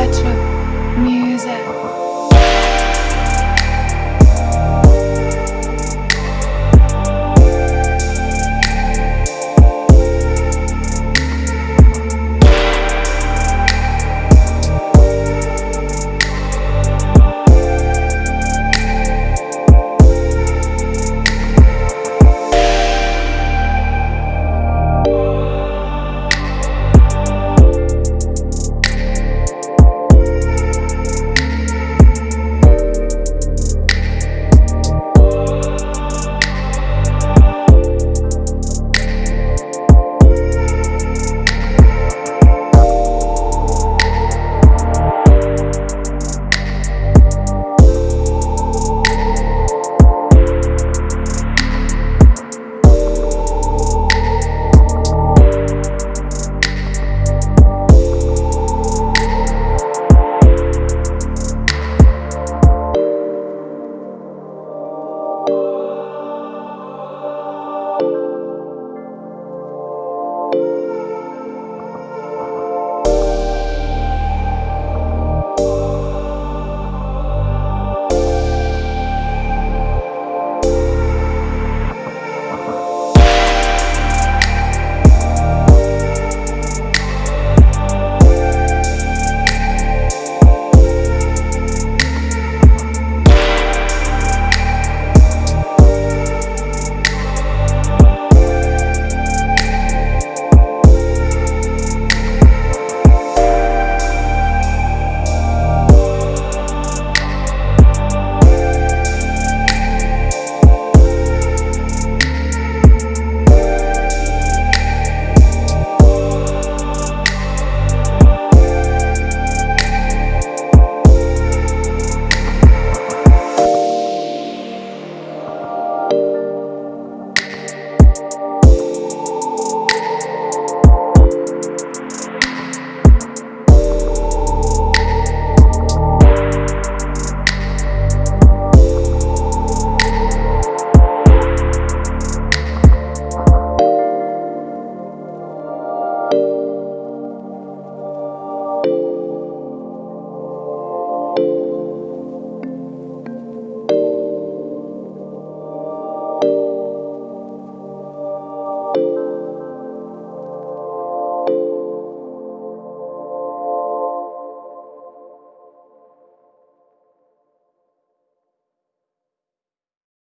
lights were